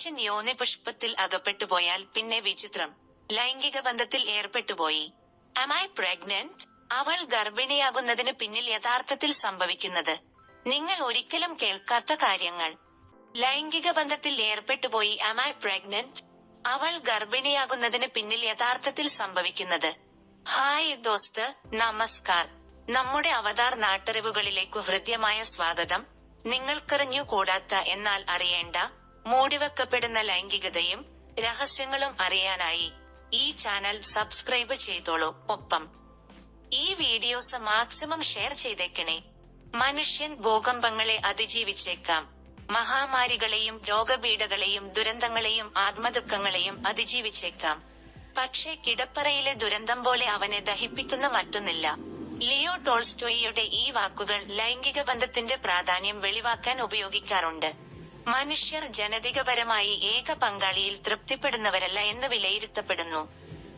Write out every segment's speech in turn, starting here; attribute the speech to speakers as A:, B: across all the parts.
A: മനുഷ്യൻ യോനെ പുഷ്പത്തിൽ അകപ്പെട്ടുപോയാൽ പിന്നെ വിചിത്രം. ലൈംഗിക ബന്ധത്തിൽ ഏർപ്പെട്ടുപോയി I pregnant? അവൾ ഗർഭിണിയാകുന്നതിന് പിന്നിൽ യഥാർത്ഥത്തിൽ സംഭവിക്കുന്നത്. നിങ്ങൾ ഒരിക്കലും കേൾക്കാത്ത കാര്യങ്ങൾ. ലൈംഗിക ബന്ധത്തിൽ ഏർപ്പെട്ടുപോയി I pregnant? അവൾ ഗർഭിണിയാകുന്നതിന് പിന്നിൽ യഥാർത്ഥത്തിൽ സംഭവിക്കുന്നത്. ഹായ് ദോസ്ത്. നമസ്കാർ. നമ്മുടെ അവതാർ നാട്ടറിവുകളിലേക്കു ഹൃദ്യമായ സ്വാഗതം. നിങ്ങൾക്കറിഞ്ഞു കൂടാത്ത എന്നാൽ അറിയേണ്ട മൂടിവെക്കപ്പെടുന്ന ലൈംഗികതയും രഹസ്യങ്ങളും അറിയാനായി ഈ ചാനൽ സബ്സ്ക്രൈബ് ചെയ്തോളൂ. ഒപ്പം ഈ വീഡിയോസ് മാക്സിമം ഷെയർ ചെയ്തേക്കണേ. മനുഷ്യൻ ഭൂകമ്പങ്ങളെ അതിജീവിച്ചേക്കാം. മഹാമാരികളെയും രോഗപീഠകളെയും ദുരന്തങ്ങളെയും ആത്മദുഃഖങ്ങളെയും അതിജീവിച്ചേക്കാം. പക്ഷേ കിടപ്പറയിലെ ദുരന്തം പോലെ അവനെ ദഹിപ്പിക്കുന്ന മറ്റൊന്നില്ല. ലിയോ ടോൾസ്റ്റോയിയുടെ ഈ വാക്കുകൾ ലൈംഗിക ബന്ധത്തിന്റെ പ്രാധാന്യം വെളിവാക്കാൻ ഉപയോഗിക്കാറുണ്ട്. മനുഷ്യർ ജനതികപരമായി ഏക പങ്കാളിയിൽ തൃപ്തിപ്പെടുന്നവരല്ല എന്ന് വിലയിരുത്തപ്പെടുന്നു.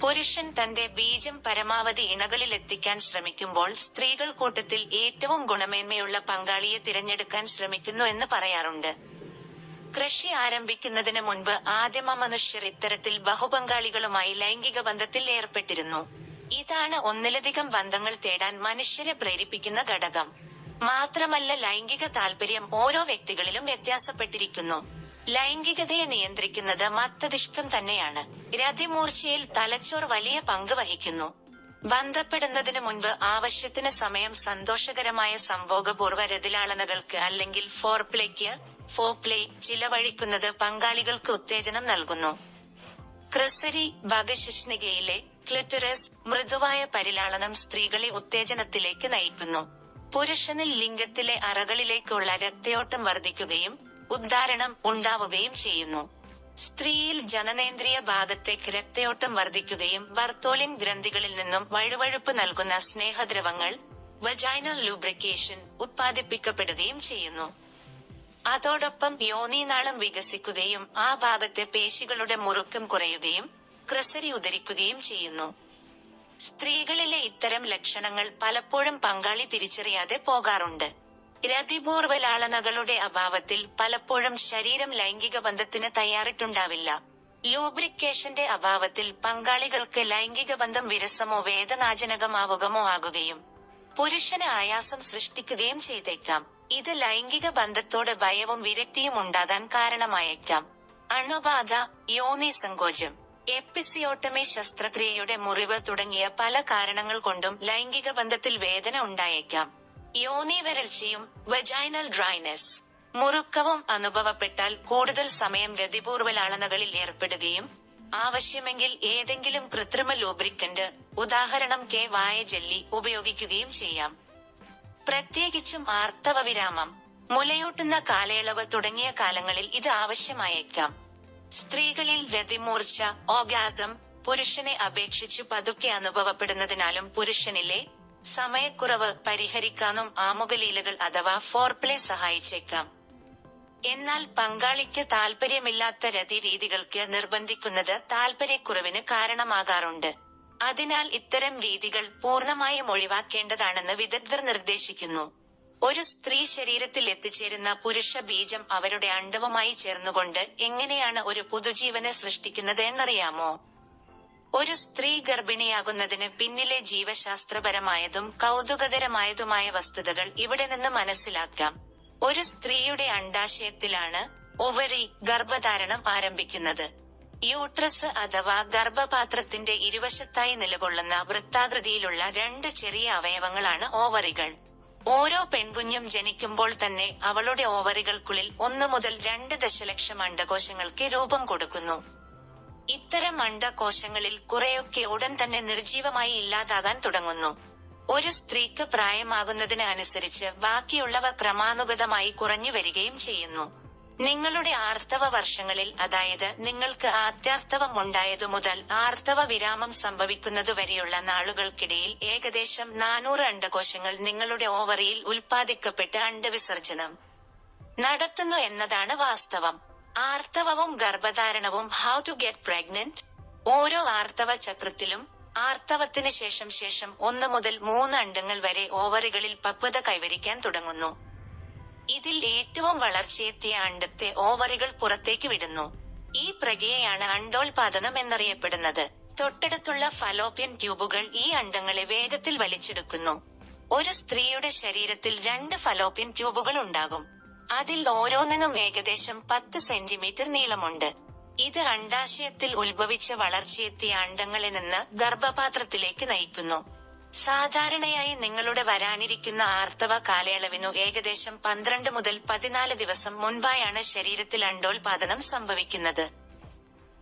A: പുരുഷൻ തന്റെ ബീജം പരമാവധി ഇണകളിൽ എത്തിക്കാൻ ശ്രമിക്കുമ്പോൾ സ്ത്രീകൾ കൂട്ടത്തിൽ ഏറ്റവും ഗുണമേന്മയുള്ള പങ്കാളിയെ തിരഞ്ഞെടുക്കാൻ ശ്രമിക്കുന്നു എന്ന് പറയാറുണ്ട്. കൃഷി ആരംഭിക്കുന്നതിന് മുൻപ് ആദിമ മനുഷ്യർ ഇത്തരത്തിൽ ബഹുപങ്കാളികളുമായി ലൈംഗിക ബന്ധത്തിൽ ഏർപ്പെട്ടിരുന്നു. ഇതാണ് ഒന്നിലധികം ബന്ധങ്ങൾ തേടാൻ മനുഷ്യരെ പ്രേരിപ്പിക്കുന്ന ഘടകം. മാത്രമല്ല ലൈംഗിക താല്പര്യം ഓരോ വ്യക്തികളിലും വ്യത്യാസപ്പെട്ടിരിക്കുന്നു. ലൈംഗികതയെ നിയന്ത്രിക്കുന്നത് മത്തദിഷ്ടം തന്നെയാണ്. രതിമൂർച്ചയിൽ തലച്ചോർ വലിയ പങ്ക് വഹിക്കുന്നു. ബന്ധപ്പെടുന്നതിന് മുൻപ് ആവശ്യത്തിന് സമയം സന്തോഷകരമായ സംഭോഗപൂർവ രതിലാളനകൾക്ക് അല്ലെങ്കിൽ ഫോർപ്ലേക്ക് ഫോപ്ലേ ചിലവഴിക്കുന്നത് പങ്കാളികൾക്ക് ഉത്തേജനം നൽകുന്നു. ക്രിസരി ഭഗശിഷ്ണികയിലെ ക്ലിറ്ററസ് മൃദുവായ പരിലാളനം സ്ത്രീകളെ ഉത്തേജനത്തിലേക്ക് നയിക്കുന്നു. പുരുഷനിൽ ലിംഗത്തിലെ അറകളിലേക്കുള്ള രക്തയോട്ടം വർദ്ധിക്കുകയും ഉദ്ധാരണം ഉണ്ടാവുകയും ചെയ്യുന്നു. സ്ത്രീയിൽ ജനനേന്ദ്രിയ ഭാഗത്തേക്ക് രക്തയോട്ടം വർദ്ധിക്കുകയും ബർത്തോലിൻ ഗ്രന്ഥികളിൽ നിന്നും വഴുവഴുപ്പ് നൽകുന്ന സ്നേഹദ്രവങ്ങൾ വജൈനൽ ലൂബ്രിക്കേഷൻ ഉത്പാദിപ്പിക്കപ്പെടുകയും ചെയ്യുന്നു. അതോടൊപ്പം യോനീനാളം വികസിക്കുകയും ആ ഭാഗത്തെ പേശികളുടെ മുറുക്കം കുറയുകയും ക്രസരി ഉദരിക്കുകയും ചെയ്യുന്നു. സ്ത്രീകളിലെ ഇത്തരം ലക്ഷണങ്ങൾ പലപ്പോഴും പങ്കാളി തിരിച്ചറിയാതെ പോകാറുണ്ട്. രതിപൂർവലാളനകളുടെ അഭാവത്തിൽ പലപ്പോഴും ശരീരം ലൈംഗിക ബന്ധത്തിന് തയ്യാറിട്ടുണ്ടാവില്ല. ലൂബ്രിക്കേഷന്റെ അഭാവത്തിൽ പങ്കാളികൾക്ക് ലൈംഗിക ബന്ധം വിരസമോ വേദനാജനകമാവുകമോ ആകുകയും പുരുഷന് ആയാസം സൃഷ്ടിക്കുകയും ചെയ്തേക്കാം. ഇത് ലൈംഗിക ബന്ധത്തോട് ഭയവും വിരക്തിയും ഉണ്ടാകാൻ കാരണമായേക്കാം. അണുബാധ യോനി സങ്കോചം. എപ്പിസിയോട്ടമി ശസ്ത്രക്രിയയുടെ മുറിവ് തുടങ്ങിയ പല കാരണങ്ങൾ കൊണ്ടും ലൈംഗിക ബന്ധത്തിൽ വേദന ഉണ്ടായേക്കാം. യോനി വരൾച്ചയും വെജൈനൽ ഡ്രൈനെസ് മുറുക്കവും അനുഭവപ്പെട്ടാൽ കൂടുതൽ സമയം രതിപൂർവലാളനകളിൽ ഏർപ്പെടുകയും ആവശ്യമെങ്കിൽ ഏതെങ്കിലും കൃത്രിമ ലൂബ്രിക്കന്റ് ഉദാഹരണം കെ വായ ജെല്ലി ഉപയോഗിക്കുകയും ചെയ്യാം. പ്രത്യേകിച്ചും ആർത്തവ വിരാമം മുലയൂട്ടുന്ന കാലയളവ് തുടങ്ങിയ കാലങ്ങളിൽ ഇത് ആവശ്യമായേക്കാം. സ്ത്രീകളിൽ രതിമൂർച്ച ഓഗാസം പുരുഷനെ അപേക്ഷിച്ച് പതുക്കെ അനുഭവപ്പെടുന്നതിനാലും പുരുഷനിലെ സമയക്കുറവ് പരിഹരിക്കാനും ആമുഖലീലകൾ അഥവാ ഫോർപ്ലേ സഹായിച്ചേക്കാം. എന്നാൽ പങ്കാളിക്ക് താല്പര്യമില്ലാത്ത രതി രീതികൾക്ക് നിർബന്ധിക്കുന്നത് താല്പര്യക്കുറവിന് കാരണമാകാറുണ്ട്. അതിനാൽ ഇത്തരം രീതികൾ പൂർണമായും ഒഴിവാക്കേണ്ടതാണെന്ന് വിദഗ്ധർ നിർദ്ദേശിക്കുന്നു. ഒരു സ്ത്രീ ശരീരത്തിൽ എത്തിച്ചേരുന്ന പുരുഷ ബീജം അവരുടെ അണ്ഡവുമായി ചേർന്നുകൊണ്ട് എങ്ങനെയാണ് ഒരു പുതുജീവനെ സൃഷ്ടിക്കുന്നത് എന്നറിയാമോ? ഒരു സ്ത്രീ ഗർഭിണിയാകുന്നതിന് പിന്നിലെ ജീവശാസ്ത്രപരമായതും കൗതുകകരമായതുമായ വസ്തുതകൾ ഇവിടെ നിന്ന് മനസ്സിലാക്കാം. ഒരു സ്ത്രീയുടെ അണ്ടാശയത്തിലാണ് ഒവറി ഗർഭധാരണം ആരംഭിക്കുന്നത്. യൂട്രസ് അഥവാ ഗർഭപാത്രത്തിന്റെ ഇരുവശത്തായി നിലകൊള്ളുന്ന വൃത്താകൃതിയിലുള്ള രണ്ട് ചെറിയ അവയവങ്ങളാണ് ഓവറികൾ. ഓരോ പെൺകുഞ്ഞും ജനിക്കുമ്പോൾ തന്നെ അവളുടെ ഓവറികൾക്കുള്ളിൽ ഒന്ന് മുതൽ രണ്ട് ദശലക്ഷം അണ്ടകോശങ്ങൾക്ക് രൂപം കൊടുക്കുന്നു. ഇത്തരം അണ്ടകോശങ്ങളിൽ കുറെയൊക്കെ ഉടൻ തന്നെ നിർജീവമായി ഇല്ലാതാകാൻ തുടങ്ങുന്നു. ഒരു സ്ത്രീക്ക് പ്രായമാകുന്നതിന് അനുസരിച്ച് ബാക്കിയുള്ളവ ക്രമാനുഗതമായി കുറഞ്ഞു വരികയും ചെയ്യുന്നു. നിങ്ങളുടെ ആർത്തവ വർഷങ്ങളിൽ അതായത് നിങ്ങൾക്ക് ആത്യാർത്തവം ഉണ്ടായതു മുതൽ ആർത്തവ വിരാമം സംഭവിക്കുന്നതുവരെയുള്ള നാളുകൾക്കിടയിൽ ഏകദേശം നാനൂറ് അണ്ടകോശങ്ങൾ നിങ്ങളുടെ ഓവറിയിൽ ഉൽപ്പാദിക്കപ്പെട്ട് അണ്ടവിസർജനം നടത്തുന്നു എന്നതാണ് വാസ്തവം. ആർത്തവവും ഗർഭധാരണവും ഹൗ ടു ഗെറ്റ് പ്രഗ്നന്റ് ഓരോ ആർത്തവ ചക്രത്തിലും ആർത്തവത്തിന് ശേഷം ശേഷം ഒന്ന് മുതൽ മൂന്ന് അണ്ടങ്ങൾ വരെ ഓവറുകളിൽ പക്വത കൈവരിക്കാൻ തുടങ്ങുന്നു. ഇതിൽ ഏറ്റവും വളർച്ചയെത്തിയ അണ്ടത്തെ ഓവറുകൾ പുറത്തേക്ക് വിടുന്നു. ഈ പ്രക്രിയയാണ് അണ്ടോൽപാദനം എന്നറിയപ്പെടുന്നത്. തൊട്ടടുത്തുള്ള ഫലോപ്യൻ ട്യൂബുകൾ ഈ അണ്ടങ്ങളെ വേഗത്തിൽ വലിച്ചെടുക്കുന്നു. ഒരു സ്ത്രീയുടെ ശരീരത്തിൽ രണ്ട് ഫലോപ്യൻ ട്യൂബുകൾ ഉണ്ടാകും. അതിൽ ഓരോന്നിനും ഏകദേശം പത്ത് സെന്റിമീറ്റർ നീളമുണ്ട്. ഇത് അണ്ടാശയത്തിൽ ഉത്ഭവിച്ച വളർച്ചയെത്തിയ അണ്ടങ്ങളിൽ നിന്ന് ഗർഭപാത്രത്തിലേക്ക് നയിക്കുന്നു. സാധാരണയായി നിങ്ങളുടെ വരാനിരിക്കുന്ന ആർത്തവ കാലയളവിനു ഏകദേശം പന്ത്രണ്ട് മുതൽ പതിനാല് ദിവസം മുൻപായാണ് ശരീരത്തിൽ അണ്ടോൽപാദനം സംഭവിക്കുന്നത്.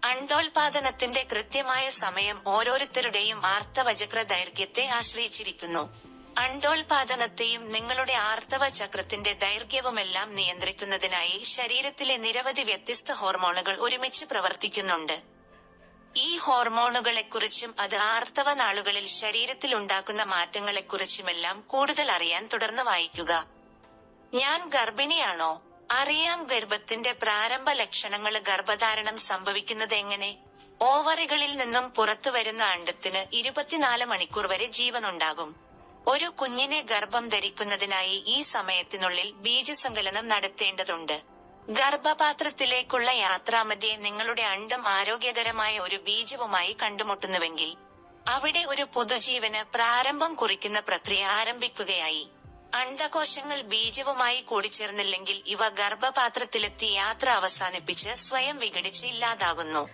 A: അണ്ടോൽപാദനത്തിന്റെ കൃത്യമായ സമയം ഓരോരുത്തരുടെയും ആർത്തവചക്ര ദൈർഘ്യത്തെ ആശ്രയിച്ചിരിക്കുന്നു. അണ്ടോൽപാദനത്തെയും നിങ്ങളുടെ ആർത്തവ ചക്രത്തിന്റെ ദൈർഘ്യവുമെല്ലാം നിയന്ത്രിക്കുന്നതിനായി ശരീരത്തിലെ നിരവധി വ്യത്യസ്ത ഹോർമോണുകൾ ഒരുമിച്ച് പ്രവർത്തിക്കുന്നുണ്ട്. ഈ ഹോർമോണുകളെക്കുറിച്ചും അത് ആർത്തവ നാളുകളിൽ ശരീരത്തിൽ ഉണ്ടാക്കുന്ന മാറ്റങ്ങളെക്കുറിച്ചുമെല്ലാം കൂടുതൽ അറിയാൻ തുടർന്ന് വായിക്കുക. ഞാൻ ഗർഭിണിയാണോ? അറിയാം ഗർഭത്തിന്റെ പ്രാരംഭ ലക്ഷണങ്ങൾ ഗർഭധാരണം സംഭവിക്കുന്നത് എങ്ങനെ? ഓവറികളിൽ നിന്നും പുറത്തു വരുന്ന അണ്ടത്തിന് ഇരുപത്തിനാല് മണിക്കൂർ വരെ ജീവനുണ്ടാകും. ഒരു കുഞ്ഞിനെ ഗർഭം ധരിക്കുന്നതിനായി ഈ സമയത്തിനുള്ളിൽ ബീജസങ്കലനം നടത്തേണ്ടതുണ്ട്. ഗർഭപാത്രത്തിലേക്കുള്ള യാത്രാമധ്യേ നിങ്ങളുടെ അണ്ടം ആരോഗ്യകരമായ ഒരു ബീജവുമായി കണ്ടുമുട്ടുന്നുവെങ്കിൽ അവിടെ ഒരു പുതുജീവന് പ്രാരംഭം കുറിക്കുന്ന പ്രക്രിയ ആരംഭിക്കുകയായി. അണ്ടകോശങ്ങൾ ബീജവുമായി കൂടിച്ചേർന്നില്ലെങ്കിൽ ഇവ ഗർഭപാത്രത്തിലെത്തി യാത്ര അവസാനിപ്പിച്ച് സ്വയം വിഘടിച്ച് ഇല്ലാതാകുന്നു.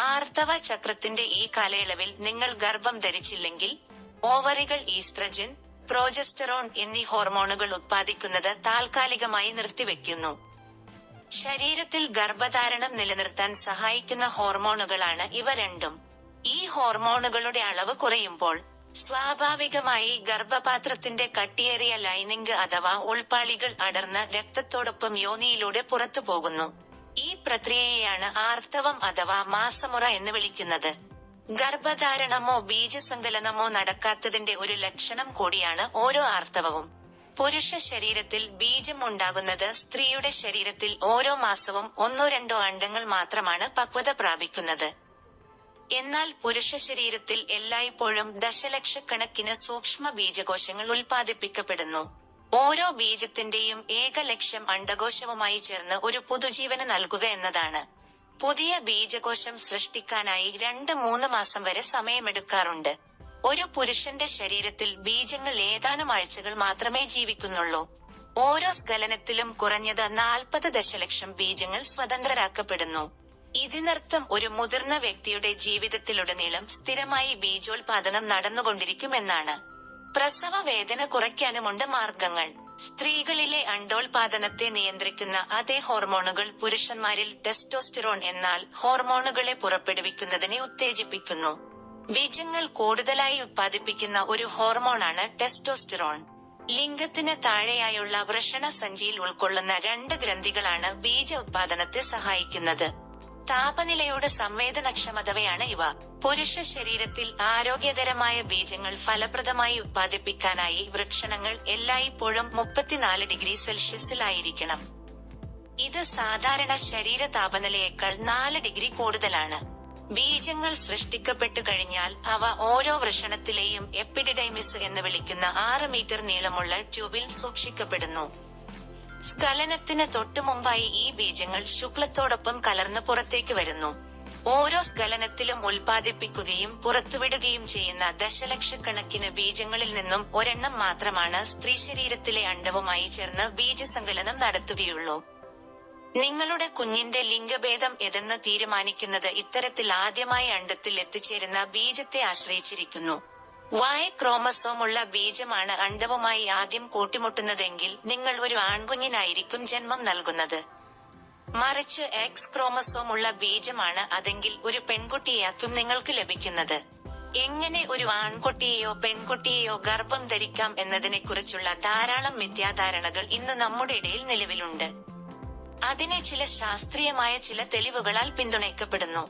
A: ആർത്തവ ചക്രത്തിന്റെ ഈ കാലയളവിൽ നിങ്ങൾ ഗർഭം ധരിച്ചില്ലെങ്കിൽ ഓവറികൾ ഈസ്ട്രജൻ പ്രോജസ്റ്ററോൺ എന്നീ ഹോർമോണുകൾ ഉത്പാദിക്കുന്നത് താൽക്കാലികമായി നിർത്തിവെക്കുന്നു. ശരീരത്തിൽ ഗർഭധാരണം നിലനിർത്താൻ സഹായിക്കുന്ന ഹോർമോണുകളാണ് ഇവ രണ്ടും. ഈ ഹോർമോണുകളുടെ അളവ് കുറയുമ്പോൾ സ്വാഭാവികമായി ഗർഭപാത്രത്തിന്റെ കട്ടിയേറിയ ലൈനിങ് അഥവാ ഉൾപ്പാളികൾ അടർന്ന് രക്തത്തോടൊപ്പം യോനിയിലൂടെ പുറത്തു പോകുന്നു. ഈ പ്രക്രിയയെയാണ് ആർത്തവം അഥവാ മാസമുറ എന്ന് വിളിക്കുന്നത്. ഗർഭധാരണമോ ബീജസങ്കലനമോ നടക്കാത്തതിന്റെ ഒരു ലക്ഷണം കൂടിയാണ് ഓരോ ആർത്തവവും. പുരുഷ ശരീരത്തിൽ ബീജം ഉണ്ടാകുന്നത് സ്ത്രീയുടെ ശരീരത്തിൽ ഓരോ മാസവും ഒന്നോ രണ്ടോ അണ്ടങ്ങൾ മാത്രമാണ് പക്വത പ്രാപിക്കുന്നത്. എന്നാൽ പുരുഷ ശരീരത്തിൽ എല്ലായ്പ്പോഴും ദശലക്ഷക്കണക്കിന് സൂക്ഷ്മ ബീജകോശങ്ങൾ ഉൽപ്പാദിപ്പിക്കപ്പെടുന്നു. ഓരോ ബീജത്തിന്റെയും ഏക ലക്ഷ്യം അണ്ടകോശവുമായി ചേർന്ന് ഒരു പുതുജീവന് നൽകുക എന്നതാണ്. പുതിയ ബീജകോശം സൃഷ്ടിക്കാനായി രണ്ട് മൂന്ന് മാസം വരെ സമയമെടുക്കാറുണ്ട്. ഒരു പുരുഷന്റെ ശരീരത്തിൽ ബീജങ്ങൾ ഏതാനും ആഴ്ചകൾ മാത്രമേ ജീവിക്കുന്നുള്ളൂ. ഓരോ സ്കലനത്തിലും കുറഞ്ഞത് നാൽപ്പത് ദശലക്ഷം ബീജങ്ങൾ സ്വതന്ത്രരാക്കപ്പെടുന്നു. ഇതിനർത്ഥം ഒരു മുതിർന്ന വ്യക്തിയുടെ ജീവിതത്തിലുടനീളം സ്ഥിരമായി ബീജോത്പാദനം നടന്നുകൊണ്ടിരിക്കുമെന്നാണ്. പ്രസവ വേദന കുറയ്ക്കാനുമുണ്ട് മാർഗങ്ങൾ. സ്ത്രീകളിലെ അണ്ടോൽപാദനത്തെ നിയന്ത്രിക്കുന്ന അതേ ഹോർമോണുകൾ പുരുഷന്മാരിൽ ടെസ്റ്റോസ്റ്റിറോൺ എന്നാൽ ഹോർമോണുകളെ പുറപ്പെടുവിക്കുന്നതിനെ ഉത്തേജിപ്പിക്കുന്നു. ബീജങ്ങൾ കൂടുതലായി ഉത്പാദിപ്പിക്കുന്ന ഒരു ഹോർമോണാണ് ടെസ്റ്റോസ്റ്റിറോൺ. ലിംഗത്തിന് താഴെയായുള്ള വൃഷണ സഞ്ചിയിൽ ഉൾക്കൊള്ളുന്ന രണ്ട് ഗ്രന്ഥികളാണ് ബീജ ഉത്പാദനത്തെ സഹായിക്കുന്നത്. താപനിലയോട് സംവേദനക്ഷമതവയാണ് ഇവ. പുരുഷ ശരീരത്തിൽ ആരോഗ്യകരമായ ബീജങ്ങൾ ഫലപ്രദമായി ഉത്പാദിപ്പിക്കാനായി വൃക്ഷണങ്ങൾ എല്ലായ്പ്പോഴും മുപ്പത്തിനാല് ഡിഗ്രി സെൽഷ്യസിലായിരിക്കണം. ഇത് സാധാരണ ശരീര താപനിലയേക്കാൾ നാല് ഡിഗ്രി കൂടുതലാണ്. ബീജങ്ങൾ സൃഷ്ടിക്കപ്പെട്ടു കഴിഞ്ഞാൽ അവ ഓരോ വൃഷണത്തിലെയും എപ്പിഡിഡൈമിസ് എന്ന് വിളിക്കുന്ന ആറ് മീറ്റർ നീളമുള്ള ട്യൂബിൽ സൂക്ഷിക്കപ്പെടുന്നു. സ്ഖലനത്തിന് തൊട്ടു മുമ്പായി ഈ ബീജങ്ങൾ ശുക്ലത്തോടൊപ്പം കലർന്ന് പുറത്തേക്ക് വരുന്നു. ഓരോ സ്കലനത്തിലും ഉൽപ്പാദിപ്പിക്കുകയും പുറത്തുവിടുകയും ചെയ്യുന്ന ദശലക്ഷക്കണക്കിന് ബീജങ്ങളിൽ നിന്നും ഒരെണ്ണം മാത്രമാണ് സ്ത്രീ ശരീരത്തിലെ അണ്ടവുമായി ചേർന്ന് ബീജസങ്കലനം നടത്തുകയുള്ളൂ. നിങ്ങളുടെ കുഞ്ഞിന്റെ ലിംഗഭേദം എതെന്ന് തീരുമാനിക്കുന്നത് ഇത്തരത്തിൽ ആദ്യമായി അണ്ടത്തിൽ എത്തിച്ചേരുന്ന ബീജത്തെ ആശ്രയിച്ചിരിക്കുന്നു. വായ ക്രോമസോമുള്ള ബീജമാണ് അണ്ടവുമായി ആദ്യം കൂട്ടിമുട്ടുന്നതെങ്കിൽ നിങ്ങൾ ഒരു ആൺകുഞ്ഞിനായിരിക്കും ജന്മം നൽകുന്നത്. മറിച്ച് എക്സ് ക്രോമസോമുള്ള ബീജമാണ് അതെങ്കിൽ ഒരു പെൺകുട്ടിയാക്കും നിങ്ങൾക്ക് ലഭിക്കുന്നത്. എങ്ങനെ ഒരു ആൺകുട്ടിയെയോ പെൺകുട്ടിയെയോ ഗർഭം ധരിക്കാം എന്നതിനെക്കുറിച്ചുള്ള ധാരാളം മിഥ്യാധാരണകൾ ഇന്ന് നമ്മുടെ ഇടയിൽ നിലവിലുണ്ട്. അതിനെ ചില ശാസ്ത്രീയമായ ചില തെളിവുകളാൽ പിന്തുണയ്ക്കപ്പെടുന്നു.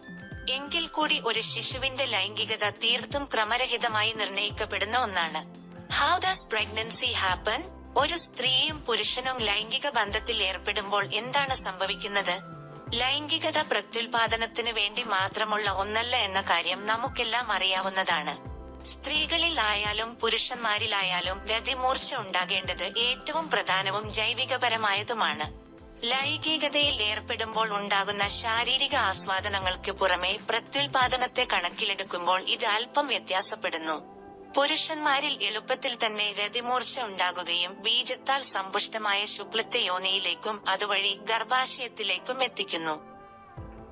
A: എങ്കിൽ കൂടി ഒരു ശിശുവിന്റെ ലൈംഗികത തീർത്തും ക്രമരഹിതമായി നിർണയിക്കപ്പെടുന്ന ഒന്നാണ്. ഹൗ ഡസ് പ്രഗ്നൻസി ഹാപ്പൻ ഒരു സ്ത്രീയും പുരുഷനും ലൈംഗിക ബന്ധത്തിൽ ഏർപ്പെടുമ്പോൾ എന്താണ് സംഭവിക്കുന്നത്? ലൈംഗികത പ്രത്യുൽപാദനത്തിന് വേണ്ടി മാത്രമുള്ള ഒന്നല്ല എന്ന കാര്യം നമുക്കെല്ലാം അറിയാവുന്നതാണ്. സ്ത്രീകളിൽ ആയാലും പുരുഷന്മാരിലായാലും രതിമൂർച്ച ഉണ്ടാകേണ്ടത് ഏറ്റവും പ്രധാനവും ജൈവികപരമായതുമാണ്. ലൈംഗികതയിൽ ഏർപ്പെടുമ്പോൾ ഉണ്ടാകുന്ന ശാരീരിക ആസ്വാദനങ്ങൾക്ക് പുറമെ പ്രത്യുൽപാദനത്തെ കണക്കിലെടുക്കുമ്പോൾ ഇത് അല്പം വ്യത്യാസപ്പെടുന്നു. പുരുഷന്മാരിൽ എളുപ്പത്തിൽ തന്നെ രതിമൂർച്ച ഉണ്ടാകുകയും ബീജത്താൽ സമ്പുഷ്ടമായ ശുക്ലത്തെ യോനിയിലേക്കും അതുവഴി ഗർഭാശയത്തിലേക്കും എത്തിക്കുന്നു.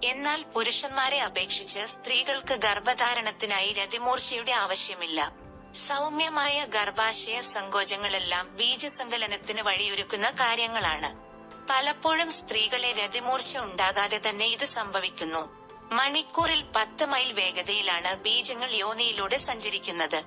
A: എന്നാൽ പുരുഷന്മാരെ അപേക്ഷിച്ച് സ്ത്രീകൾക്ക് ഗർഭധാരണത്തിനായി രതിമൂർച്ചയുടെ ആവശ്യമില്ല. സൗമ്യമായ ഗർഭാശയ സങ്കോചങ്ങളെല്ലാം ബീജസങ്കലനത്തിന് വഴിയൊരുക്കുന്ന കാര്യങ്ങളാണ്. പലപ്പോഴും സ്ത്രീകളെ രതിമൂർച്ച ഉണ്ടാകാതെ തന്നെ ഇത് സംഭവിക്കുന്നു. മണിക്കൂറിൽ പത്ത് മൈൽ വേഗതയിലാണ് ബീജങ്ങൾ യോനിയിലൂടെ സഞ്ചരിക്കുന്നത്.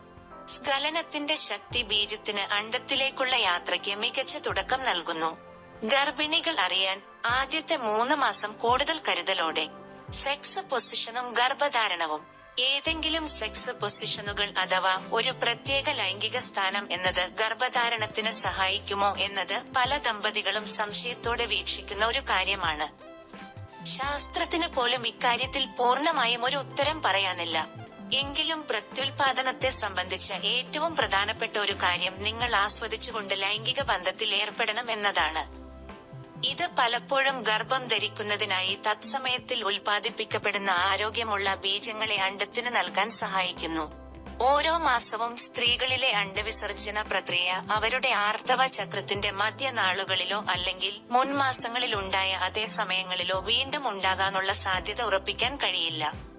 A: സ്കലനത്തിന്റെ ശക്തി ബീജത്തിന് അണ്ടത്തിലേക്കുള്ള യാത്രയ്ക്ക് മികച്ച തുടക്കം നൽകുന്നു. ഗർഭിണികൾ അറിയാൻ ആദ്യത്തെ മൂന്ന് മാസം കൂടുതൽ കരുതലോടെ. സെക്സ് പൊസിഷനും ഗർഭധാരണവും. ഏതെങ്കിലും സെക്സ് പൊസിഷനുകൾ അഥവാ ഒരു പ്രത്യേക ലൈംഗിക സ്ഥാനം എന്നത് ഗർഭധാരണത്തിന് സഹായിക്കുമോ എന്നത് പല ദമ്പതികളും സംശയത്തോടെ വീക്ഷിക്കുന്ന ഒരു കാര്യമാണ്. ശാസ്ത്രത്തിന് പോലും ഇക്കാര്യത്തിൽ പൂർണമായും ഒരു ഉത്തരം പറയാനില്ല. എങ്കിലും പ്രത്യുൽപാദനത്തെ സംബന്ധിച്ച ഏറ്റവും പ്രധാനപ്പെട്ട ഒരു കാര്യം നിങ്ങൾ ആസ്വദിച്ചുകൊണ്ട് ലൈംഗിക ബന്ധത്തിൽ ഏർപ്പെടണം എന്നതാണ്. ഇത് പലപ്പോഴും ഗർഭം ധരിക്കുന്നതിനായി തത്സമയത്തിൽ ഉൽപ്പാദിപ്പിക്കപ്പെടുന്ന ആരോഗ്യമുള്ള ബീജങ്ങളെ അണ്ടത്തിന് നൽകാൻ സഹായിക്കുന്നു. ഓരോ മാസവും സ്ത്രീകളിലെ അണ്ടവിസർജന പ്രക്രിയ അവരുടെ ആർത്തവ ചക്രത്തിന്റെ മധ്യനാളുകളിലോ അല്ലെങ്കിൽ മുൻമാസങ്ങളിൽ ഉണ്ടായ അതേ സമയങ്ങളിലോ വീണ്ടും ഉണ്ടാകാനുള്ള സാധ്യത ഉറപ്പിക്കാൻ കഴിയില്ല.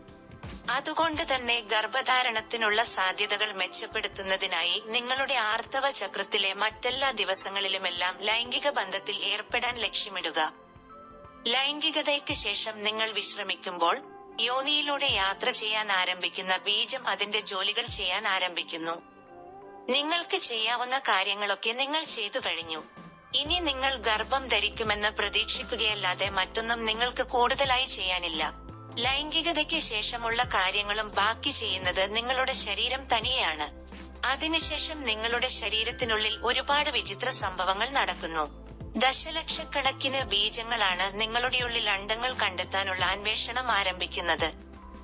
A: അതുകൊണ്ട് തന്നെ ഗർഭധാരണത്തിനുള്ള സാധ്യതകൾ മെച്ചപ്പെടുത്തുന്നതിനായി നിങ്ങളുടെ ആർത്തവ ചക്രത്തിലെ മറ്റെല്ലാ ദിവസങ്ങളിലുമെല്ലാം ലൈംഗിക ബന്ധത്തിൽ ഏർപ്പെടാൻ ലക്ഷ്യമിടുക. ലൈംഗികതയ്ക്ക് ശേഷം നിങ്ങൾ വിശ്രമിക്കുമ്പോൾ യോനിയിലൂടെ യാത്ര ചെയ്യാൻ ആരംഭിക്കുന്ന ബീജം അതിന്റെ ജോലികൾ ചെയ്യാൻ ആരംഭിക്കുന്നു. നിങ്ങൾക്ക് ചെയ്യാവുന്ന കാര്യങ്ങളൊക്കെ നിങ്ങൾ ചെയ്തു കഴിഞ്ഞു. ഇനി നിങ്ങൾ ഗർഭം ധരിക്കുമെന്ന് പ്രതീക്ഷിക്കുകയല്ലാതെ മറ്റൊന്നും നിങ്ങൾക്ക് കൂടുതലായി ചെയ്യാനില്ല. ലൈംഗികതയ്ക്ക് ശേഷമുള്ള കാര്യങ്ങളും ബാക്കി ചെയ്യുന്നത് നിങ്ങളുടെ ശരീരം തനിയെയാണ്. അതിനുശേഷം നിങ്ങളുടെ ശരീരത്തിനുള്ളിൽ ഒരുപാട് വിചിത്ര സംഭവങ്ങൾ നടക്കുന്നു. ദശലക്ഷക്കണക്കിന് ബീജങ്ങളാണ് നിങ്ങളുടെ ഉള്ളിൽ അണ്ടങ്ങൾ കണ്ടെത്താനുള്ള അന്വേഷണം ആരംഭിക്കുന്നത്.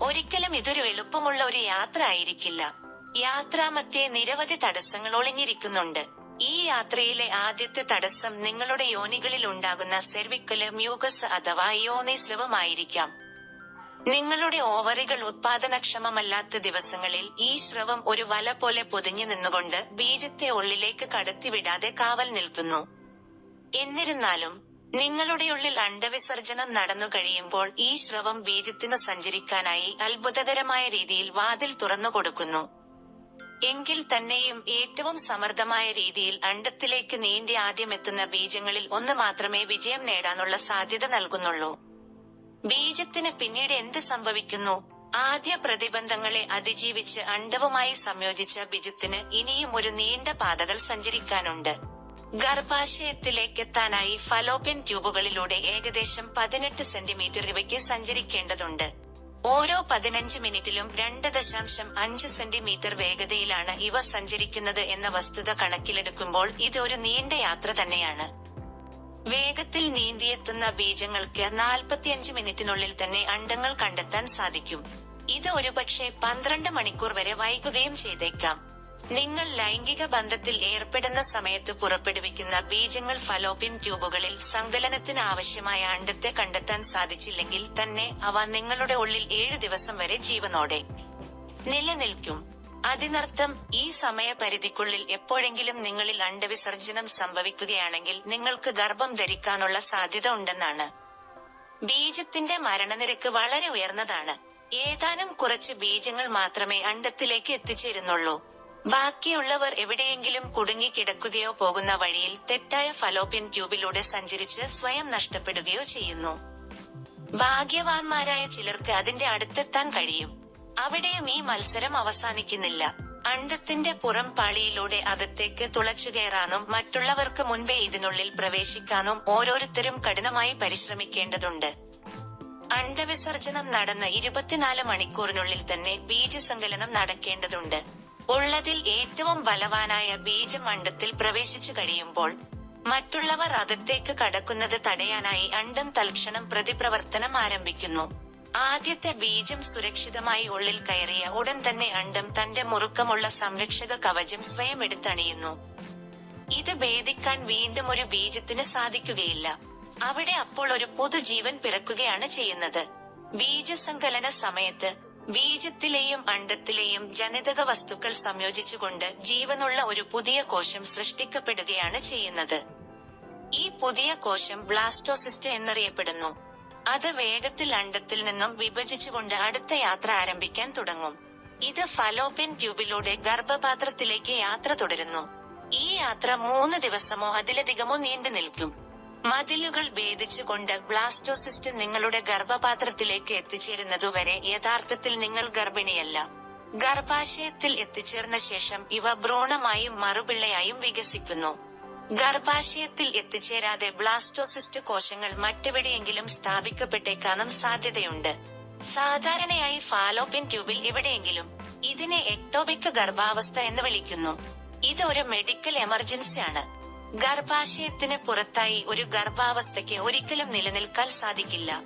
A: ഒരിക്കലും ഇതൊരു എളുപ്പമുള്ള ഒരു യാത്ര ആയിരിക്കില്ല. യാത്രാമധ്യേ നിരവധി തടസ്സങ്ങൾ ഒളിഞ്ഞിരിക്കുന്നുണ്ട്. ഈ യാത്രയിലെ ആദ്യത്തെ തടസ്സം നിങ്ങളുടെ യോനികളിൽ ഉണ്ടാകുന്ന സെർവിക്കൽ മ്യൂഗസ് അഥവാ യോനിസ്രവമായിരിക്കാം നിങ്ങളുടെ ഓവറികൾ ഉത്പാദനക്ഷമമല്ലാത്ത ദിവസങ്ങളിൽ ഈ സ്രവം ഒരു വല പോലെ പൊതിഞ്ഞു നിന്നുകൊണ്ട് ബീജത്തെ ഉള്ളിലേക്ക് കടത്തിവിടാതെ കാവൽ നിൽക്കുന്നു. എന്നിരുന്നാലും നിങ്ങളുടെ ഉള്ളിൽ അണ്ടവിസർജനം നടന്നു കഴിയുമ്പോൾ ഈ സ്രവം ബീജത്തിന് സഞ്ചരിക്കാനായി അത്ഭുതകരമായ രീതിയിൽ വാതിൽ തുറന്നു കൊടുക്കുന്നു. എങ്കിൽ തന്നെയും ഏറ്റവും സമർത്ഥമായ രീതിയിൽ അണ്ടത്തിലേക്ക് നീന്തി ആദ്യം എത്തുന്ന ബീജങ്ങളിൽ ഒന്ന് മാത്രമേ വിജയം നേടാനുള്ള സാധ്യത നൽകുന്നുള്ളൂ. ബീജത്തിന് പിന്നീട് എന്ത് സംഭവിക്കുന്നു? ആദ്യ പ്രതിബന്ധങ്ങളെ അതിജീവിച്ച് അണ്ടവുമായി സംയോജിച്ച ബിജത്തിന് ഇനിയും ഒരു നീണ്ട പാതകൾ സഞ്ചരിക്കാനുണ്ട്. ഗർഭാശയത്തിലേക്കെത്താനായി ഫലോപ്യൻ ട്യൂബുകളിലൂടെ ഏകദേശം പതിനെട്ട് സെന്റിമീറ്റർ ഇവയ്ക്ക് സഞ്ചരിക്കേണ്ടതുണ്ട്. ഓരോ പതിനഞ്ച് മിനിറ്റിലും രണ്ട് ദശാംശം അഞ്ച് സെന്റിമീറ്റർ വേഗതയിലാണ് ഇവ സഞ്ചരിക്കുന്നത് എന്ന വസ്തുത കണക്കിലെടുക്കുമ്പോൾ ഇത് ഒരു നീണ്ട യാത്ര തന്നെയാണ്. വേഗത്തിൽ നീന്തിയെത്തുന്ന ബീജങ്ങൾക്ക് നാൽപ്പത്തിയഞ്ച് മിനിറ്റിനുള്ളിൽ തന്നെ അണ്ടങ്ങൾ കണ്ടെത്താൻ സാധിക്കും. ഇത് ഒരുപക്ഷെ പന്ത്രണ്ട് മണിക്കൂർ വരെ വൈകുകയും ചെയ്തേക്കാം. നിങ്ങൾ ലൈംഗിക ബന്ധത്തിൽ ഏർപ്പെടുന്ന സമയത്ത് പുറപ്പെടുവിക്കുന്ന ബീജങ്ങൾ ഫലോപ്യൻ ട്യൂബുകളിൽ സങ്കലനത്തിന് ആവശ്യമായ അണ്ടത്തെ കണ്ടെത്താൻ സാധിച്ചില്ലെങ്കിൽ തന്നെ അവ നിങ്ങളുടെ ഉള്ളിൽ ഏഴു ദിവസം വരെ ജീവനോടെ നിലനിൽക്കും. അതിനർത്ഥം ഈ സമയപരിധിക്കുള്ളിൽ എപ്പോഴെങ്കിലും നിങ്ങളിൽ അണ്ടവിസർജനം സംഭവിക്കുകയാണെങ്കിൽ നിങ്ങൾക്ക് ഗർഭം ധരിക്കാനുള്ള സാധ്യത ഉണ്ടെന്നാണ്. ബീജത്തിന്റെ മരണനിരക്ക് വളരെ ഉയർന്നതാണ്. ഏതാനും കുറച്ച് ബീജങ്ങൾ മാത്രമേ അണ്ടത്തിലേക്ക് എത്തിച്ചേരുന്നുള്ളൂ. ബാക്കിയുള്ളവർ എവിടെയെങ്കിലും കുടുങ്ങിക്കിടക്കുകയോ പോകുന്ന വഴിയിൽ തെറ്റായ ഫലോപ്യൻ ട്യൂബിലൂടെ സഞ്ചരിച്ച് സ്വയം നഷ്ടപ്പെടുകയോ ചെയ്യുന്നു. ഭാഗ്യവാന്മാരായ ചിലർക്ക് അതിന്റെ അടുത്തെത്താൻ കഴിയും. അവിടെയും ഈ മത്സരം അവസാനിക്കുന്നില്ല. അണ്ടത്തിന്റെ പുറം പാളിയിലൂടെ അകത്തേക്ക് തുളച്ചുകയറാനും മറ്റുള്ളവർക്ക് മുൻപേ ഇതിനുള്ളിൽ പ്രവേശിക്കാനും ഓരോരുത്തരും കഠിനമായി പരിശ്രമിക്കേണ്ടതുണ്ട്. അണ്ടവിസർജനം നടന്ന ഇരുപത്തിനാല് മണിക്കൂറിനുള്ളിൽ തന്നെ ബീജസങ്കലനം നടക്കേണ്ടതുണ്ട്. ഉള്ളതിൽ ഏറ്റവും ബലവാനായ ബീജം അണ്ടത്തിൽ പ്രവേശിച്ചു കഴിയുമ്പോൾ മറ്റുള്ളവർ അകത്തേക്ക് കടക്കുന്നത് തടയാനായി അണ്ടം തൽക്ഷണം പ്രതിപ്രവർത്തനം ആരംഭിക്കുന്നു. ആദ്യത്തെ ബീജം സുരക്ഷിതമായി ഉള്ളിൽ കയറിയ ഉടൻ തന്നെ അണ്ടം തന്റെ മുറുക്കമുള്ള സംരക്ഷക കവചം സ്വയം എടുത്തണിയുന്നു. ഇത് ഭേദിക്കാൻ വീണ്ടും ഒരു ബീജത്തിന് സാധിക്കുകയില്ല. അവിടെ അപ്പോൾ ഒരു പുതുജീവൻ പിറക്കുകയാണ് ചെയ്യുന്നത്. ബീജസങ്കലന സമയത്ത് ബീജത്തിലെയും അണ്ടത്തിലെയും ജനിതക വസ്തുക്കൾ സംയോജിച്ചുകൊണ്ട് ജീവനുള്ള ഒരു പുതിയ കോശം സൃഷ്ടിക്കപ്പെടുകയാണ് ചെയ്യുന്നത്. ഈ പുതിയ കോശം ബ്ലാസ്റ്റോസിസ്റ്റ് എന്നറിയപ്പെടുന്നു. അത് വേഗത്തിൽ അണ്ടത്തിൽ നിന്നും വിഭജിച്ചുകൊണ്ട് അടുത്ത യാത്ര ആരംഭിക്കാൻ തുടങ്ങും. ഇത് ഫലോപ്യൻ ട്യൂബിലൂടെ ഗർഭപാത്രത്തിലേക്ക് യാത്ര തുടരുന്നു. ഈ യാത്ര മൂന്ന് ദിവസമോ അതിലധികമോ നീണ്ടു നിൽക്കും. മതിലുകൾ ഭേദിച്ചുകൊണ്ട് ബ്ലാസ്റ്റോസിസ്റ്റ് നിങ്ങളുടെ ഗർഭപാത്രത്തിലേക്ക് എത്തിച്ചേരുന്നതുവരെ യഥാർത്ഥത്തിൽ നിങ്ങൾ ഗർഭിണിയല്ല. ഗർഭാശയത്തിൽ എത്തിച്ചേർന്ന ശേഷം ഇവ ഭ്രൂണമായും മറുപിള്ളയായും വികസിക്കുന്നു. ഗർഭാശയത്തിൽ എത്തിച്ചേരാതെ ബ്ലാസ്റ്റോസിസ്റ്റ് കോശങ്ങൾ മറ്റെവിടെയെങ്കിലും സ്ഥാപിക്കപ്പെട്ടേക്കാനും സാധ്യതയുണ്ട്. സാധാരണയായി ഫാലോപ്യൻ ട്യൂബിൽ എവിടെയെങ്കിലും ഇതിനെ എക്ടോപിക് ഗർഭാവസ്ഥ എന്ന് വിളിക്കുന്നു. ഇത് ഒരു മെഡിക്കൽ എമർജൻസിയാണ്. ഗർഭാശയത്തിന് പുറത്തായി ഒരു ഗർഭാവസ്ഥയ്ക്ക് ഒരിക്കലും നിലനിൽക്കാൻ സാധിക്കില്ല.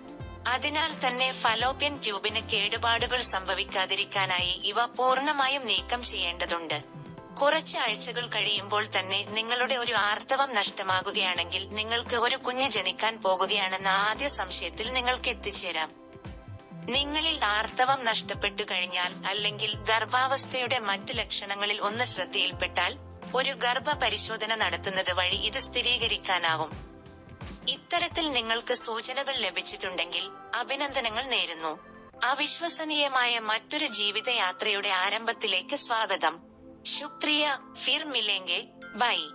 A: അതിനാൽ തന്നെ ഫലോപ്യൻ ട്യൂബിന് കേടുപാടുകൾ സംഭവിക്കാതിരിക്കാനായി ഇവ പൂർണമായും നീക്കം ചെയ്യേണ്ടതുണ്ട്. കുറച്ച് ആഴ്ചകൾ കഴിയുമ്പോൾ തന്നെ നിങ്ങളുടെ ഒരു ആർത്തവം നഷ്ടമാകുകയാണെങ്കിൽ നിങ്ങൾക്ക് ഒരു കുഞ്ഞ് ജനിക്കാൻ പോകുകയാണെന്ന ആദ്യ സംശയത്തിൽ നിങ്ങൾക്ക് എത്തിച്ചേരാം. നിങ്ങളിൽ ആർത്തവം നഷ്ടപ്പെട്ടു കഴിഞ്ഞാൽ അല്ലെങ്കിൽ ഗർഭാവസ്ഥയുടെ മറ്റ് ലക്ഷണങ്ങളിൽ ഒന്ന് ശ്രദ്ധയിൽപ്പെട്ടാൽ ഒരു ഗർഭ പരിശോധന നടത്തുന്നത് വഴി ഇത് സ്ഥിരീകരിക്കാനാവും. ഇത്തരത്തിൽ നിങ്ങൾക്ക് സൂചനകൾ ലഭിച്ചിട്ടുണ്ടെങ്കിൽ അഭിനന്ദനങ്ങൾ നേരുന്നു. അവിശ്വസനീയമായ മറ്റൊരു ജീവിതയാത്രയുടെ ആരംഭത്തിലേക്ക് സ്വാഗതം. शुक्रिया फिर मिलेंगे। बाई